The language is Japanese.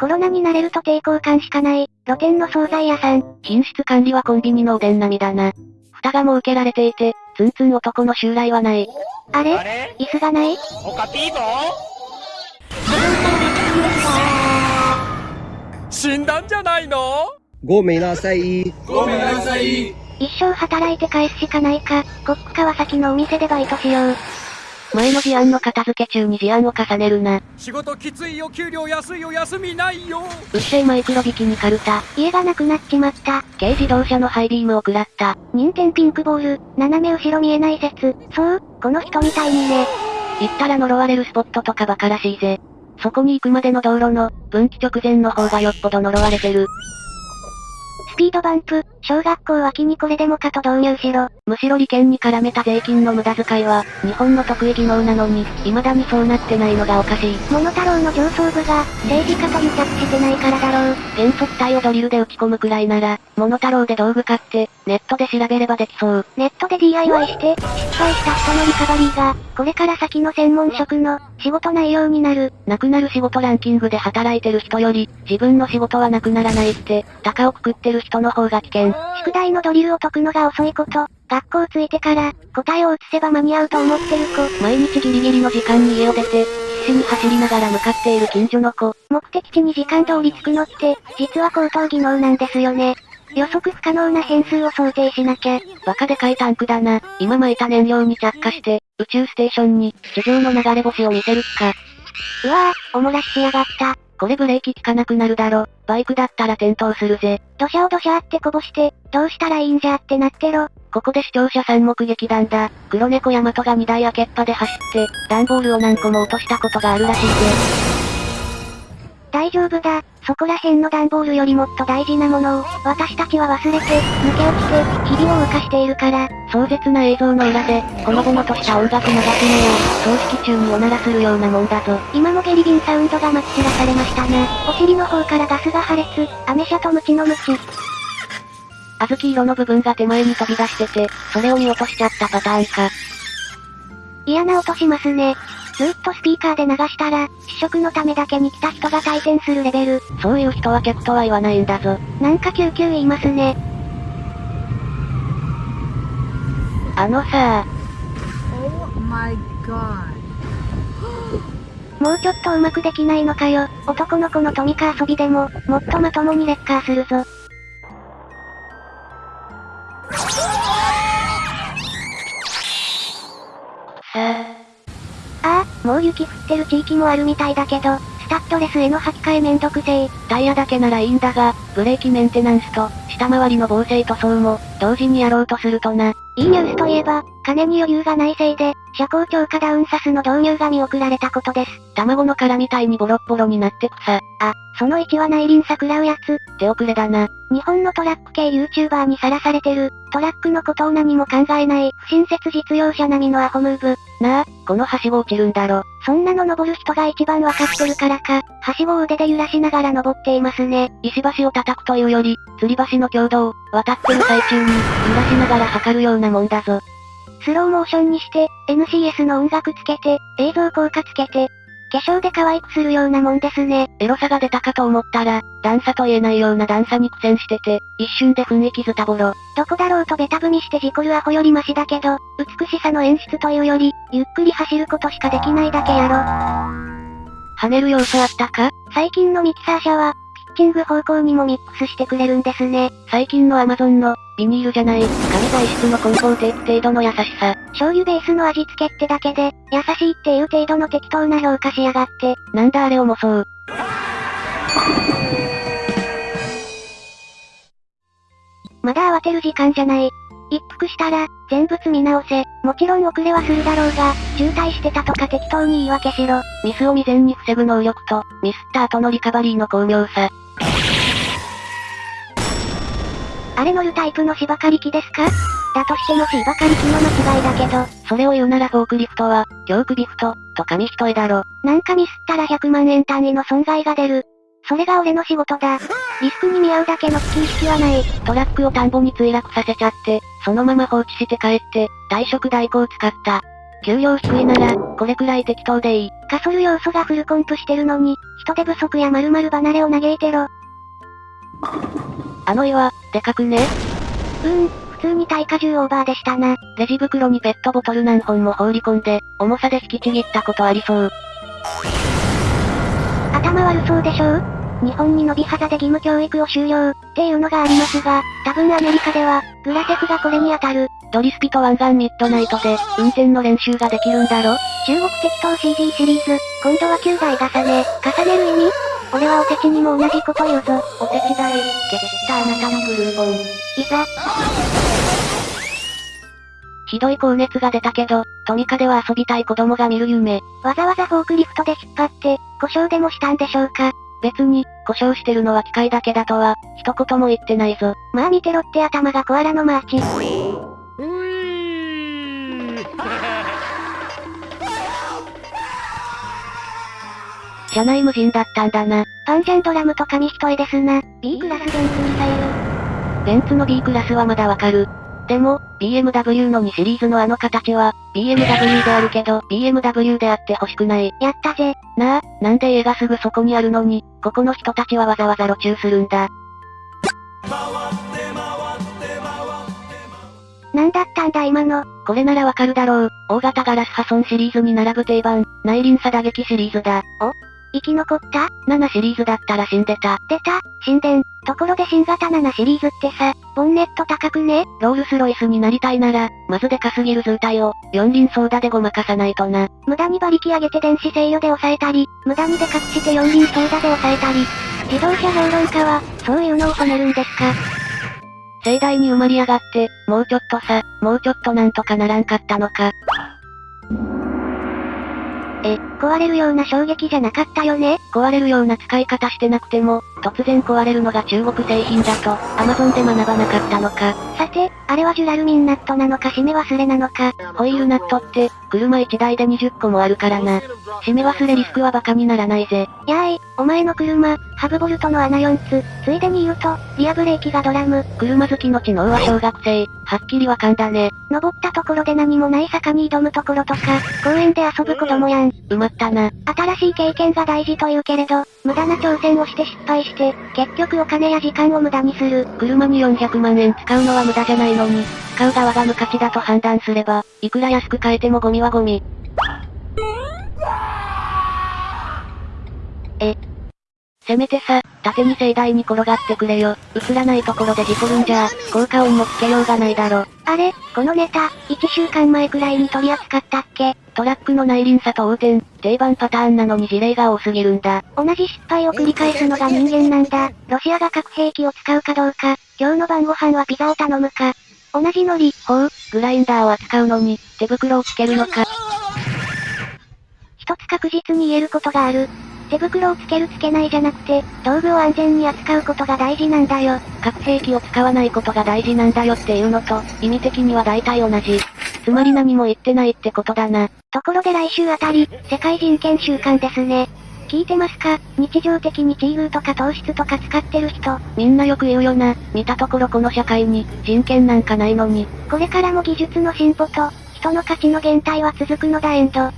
コロナになれると抵抗感しかない、露店の惣菜屋さん。品質管理はコンビニのおでん並みだな。蓋が設けられていて、ツンツン男の襲来はない。あれ？椅子がない？おかぴー？ぞ死んだんじゃないの？ごめんなさい。ごめんなさい。一生働いて返すしかないか、コック川崎のお店でバイトしよう。前の事案の片付け中に事案を重ねるな。仕事きついよ、給料安いよ、休みないよ。うっせぇマイクロビキにカルタ。家がなくなっちまった。軽自動車のハイビームを食らった。任天ピンクボール、斜め後ろ見えない説。そう、この人みたいにね。行ったら呪われるスポットとかバカらしいぜ。そこに行くまでの道路の、分岐直前の方がよっぽど呪われてる。スピードバンプ、小学校脇にこれでもかと導入しろ。むしろ利権に絡めた税金の無駄遣いは、日本の得意技能なのに、未だにそうなってないのがおかしい。モノタロウの上層部が、政治家と癒着してないからだろう。変速体をドリルで打ち込むくらいなら、モノタロウで道具買って、ネットで調べればできそう。ネットで DIY して、失敗した人のリカバリーが、これから先の専門職の、仕事内容になる。なくなる仕事ランキングで働いてる人より、自分の仕事はなくならないって、高をくくってる人の方が危険。宿題のドリルを解くのが遅いこと、学校着いてから、答えを移せば間に合うと思ってる子。毎日ギリギリの時間に家を出て、必死に走りながら向かっている近所の子。目的地に時間通り着くのって、実は高等技能なんですよね。予測不可能な変数を想定しなきゃ。バカでかいタンクだな。今巻いた燃料に着火して、宇宙ステーションに、地上の流れ星を見せる気か。うわぁ、おもらししやがった。これブレーキ効かなくなるだろ。バイクだったら転倒するぜ。土砂を土砂あってこぼして、どうしたらいいんじゃってなってろ。ここで視聴者さん目撃談だ。黒猫ヤマトが荷台開けっぱで走って、段ボールを何個も落としたことがあるらしいぜ。大丈夫だ。そこら辺の段ボールよりもっと大事なものを、私たちは忘れて、抜け落ちて、日々を浮かしているから。壮絶な映像の裏で、このぼのとした音楽流すのよ。葬式中におならするようなもんだぞ。今もゲリビンサウンドがまき散らされましたね。お尻の方からガスが破裂、アメ車とムチのムチ。小豆色の部分が手前に飛び出してて、それを見落としちゃったパターンか。嫌な音しますね。ずっとスピーカーで流したら、試食のためだけに来た人が退店するレベル。そういう人は客とは言わないんだぞ。なんか救急言いますね。あのさ Oh my god. もうちょっとうまくできないのかよ。男の子のトミカ遊びでも、もっとまともにレッカーするぞ。雪降ってる地域もあるみたいだけど、スタッドレスへの履き替えめんどくせえ。タイヤだけならいいんだが、ブレーキメンテナンスと、下回りの防水塗装も、同時にやろうとするとな。いいニュースといえば、金に余裕がないせいで、車高超過ダウンサスの導入が見送られたことです。卵の殻みたいにボロッボロになってくさ。あ、その1は内輪差食らうやつ。手遅れだな。日本のトラック系 YouTuber にさらされてる、トラックのことを何も考えない、不親切実用者並みのアホムーブ。なあ、このはしご落ちるんだろ。そんなの登る人が一番わかってるからか、はしごを腕で揺らしながら登っていますね。石橋を叩くというより、吊り橋の強度を、渡ってる最中に、揺らしながら測るようなもんだぞ。スローモーションにして、NCS の音楽つけて、映像効果つけて、化粧で可愛くするようなもんですね。エロさが出たかと思ったら、段差と言えないような段差に苦戦してて、一瞬で雰囲気ズタボロ。どこだろうとベタ踏みして事故るアホよりマシだけど、美しさの演出というより、ゆっくり走ることしかできないだけやろ。跳ねる要素あったか？最近のミキサー車は、ピッチング方向にもミックスしてくれるんですね。最近のアマゾンの、ビニールじゃない、紙材質の梱包テープ程度の優しさ。醤油ベースの味付けってだけで、優しいっていう程度の適当な評価しやがって。なんだあれ重そう。まだ慌てる時間じゃない。一服したら、全部積み直せ。もちろん遅れはするだろうが、渋滞してたとか適当に言い訳しろ。ミスを未然に防ぐ能力と、ミスった後のリカバリーの巧妙さ。あれ乗るタイプの芝刈り機ですか？だとしても芝刈り機の間違いだけど、それを言うならフォークリフトは、教区ビフト、と紙一重だろ。なんかミスったら100万円単位の損害が出る。それが俺の仕事だ。リスクに見合うだけの危機意識はない。トラックを田んぼに墜落させちゃって、そのまま放置して帰って、退職代行を使った。給料低いなら、これくらい適当でいい。ガソル要素がフルコンプしてるのに、人手不足や〇〇離れを嘆いてろ。あの岩、でかくね？うーん、普通に耐荷重オーバーでしたな。レジ袋にペットボトル何本も放り込んで、重さで引きちぎったことありそう。頭悪そうでしょう？日本に伸び肌で義務教育を終了、っていうのがありますが、多分アメリカでは、グラテクがこれに当たる。ドリスピと湾岸ミッドナイトで、運転の練習ができるんだろ？中国適当 CG シリーズ、今度は9台重ね、重ねる意味？俺はおせちにも同じこと言うぞ。お手伝い、消したあなたのクルーポン。いざ。ひどい高熱が出たけど、トミカでは遊びたい子供が見る夢。わざわざフォークリフトで引っ張って、故障でもしたんでしょうか別に、故障してるのは機械だけだとは、一言も言ってないぞ。まあ見てろって頭がコアラのマーチ。車内無人だったんだな。パンジャンドラムと紙一重ですな。B クラスベンツミサイル。ベンツの B クラスはまだわかる。でも、BMW の2シリーズのあの形は、BMW であるけど、BMW であって欲しくない。やったぜ。なあ、なんで家がすぐそこにあるのに、ここの人たちはわざわざ路駐するんだ。なんだったんだ今の。これならわかるだろう。大型ガラス破損シリーズに並ぶ定番、内輪差打撃シリーズだ。生き残った？7シリーズだったら死んでた。出た、神殿。ところで新型7シリーズってさ、ボンネット高くね？ロールスロイスになりたいなら、まずでかすぎる図体を、四輪ソーダでごまかさないとな。無駄に馬力上げて電子制御で抑えたり、無駄にでかくして四輪ソーダで抑えたり。自動車評論家は、そういうのを褒めるんですか？盛大に埋まり上がって、もうちょっとさ、もうちょっとなんとかならんかったのか。え、壊れるような衝撃じゃなかったよね？壊れるような使い方してなくても、突然壊れるのが中国製品だと、アマゾンで学ばなかったのか。さて、あれはジュラルミンナットなのか締め忘れなのか？ホイールナットって、車1台で20個もあるからな。締め忘れリスクはバカにならないぜ。やーい、お前の車、ハブボルトの穴4つ、ついでに言うと、リアブレーキがドラム、車好きの知能は小学生、はっきりわかんだね。登ったところで何もない坂に挑むところとか、公園で遊ぶ子供やん。埋まったな。新しい経験が大事と言うけれど、無駄な挑戦をして失敗して、結局お金や時間を無駄にする。車に400万円使うのは無駄じゃないのに、使う側が無価値だと判断すれば、いくら安く買えてもゴミはゴミ。え。せめてさ、縦に盛大に転がってくれよ。映らないところで事故るんじゃ、効果音もつけようがないだろ。あれ、このネタ、1週間前くらいに取り扱ったっけ？トラックの内輪差と横転、定番パターンなのに事例が多すぎるんだ。同じ失敗を繰り返すのが人間なんだ。ロシアが核兵器を使うかどうか、今日の晩ご飯はピザを頼むか。同じノリ。ほう、グラインダーを扱うのに、手袋をつけるのか。一つ確実に言えることがある。手袋をつけるつけないじゃなくて、道具を安全に扱うことが大事なんだよ。核兵器を使わないことが大事なんだよっていうのと、意味的には大体同じ。つまり何も言ってないってことだな。ところで来週あたり、世界人権週間ですね。聞いてますか？日常的にチーとか糖質とか使ってる人。みんなよく言うよな。見たところこの社会に、人権なんかないのに。これからも技術の進歩と、人の価値の減退は続くのだエンド。